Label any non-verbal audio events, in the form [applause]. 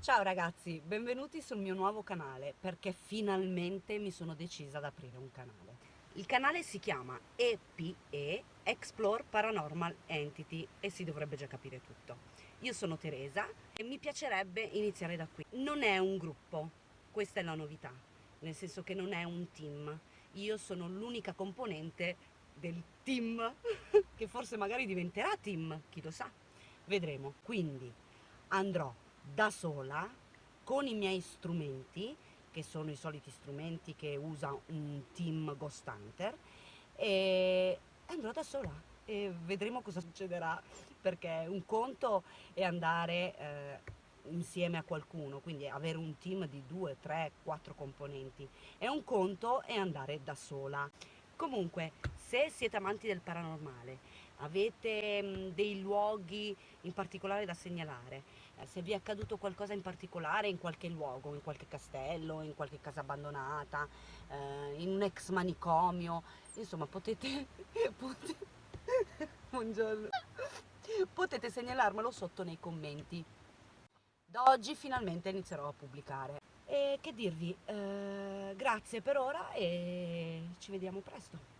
Ciao ragazzi, benvenuti sul mio nuovo canale perché finalmente mi sono decisa ad aprire un canale. Il canale si chiama EPE, Explore Paranormal Entity e si dovrebbe già capire tutto. Io sono Teresa e mi piacerebbe iniziare da qui. Non è un gruppo, questa è la novità, nel senso che non è un team. Io sono l'unica componente del team, [laughs] che forse magari diventerà team, chi lo sa. Vedremo. Quindi andrò da sola con i miei strumenti che sono i soliti strumenti che usa un team Ghost Hunter e andrò da sola. E vedremo cosa succederà perché un conto è andare eh, insieme a qualcuno quindi avere un team di due, tre, quattro componenti e un conto è andare da sola comunque se siete amanti del paranormale avete mh, dei luoghi in particolare da segnalare, eh, se vi è accaduto qualcosa in particolare in qualche luogo, in qualche castello, in qualche casa abbandonata, eh, in un ex manicomio, insomma potete, [laughs] [laughs] buongiorno, potete segnalarmelo sotto nei commenti. Da oggi finalmente inizierò a pubblicare. E che dirvi, eh, grazie per ora e ci vediamo presto.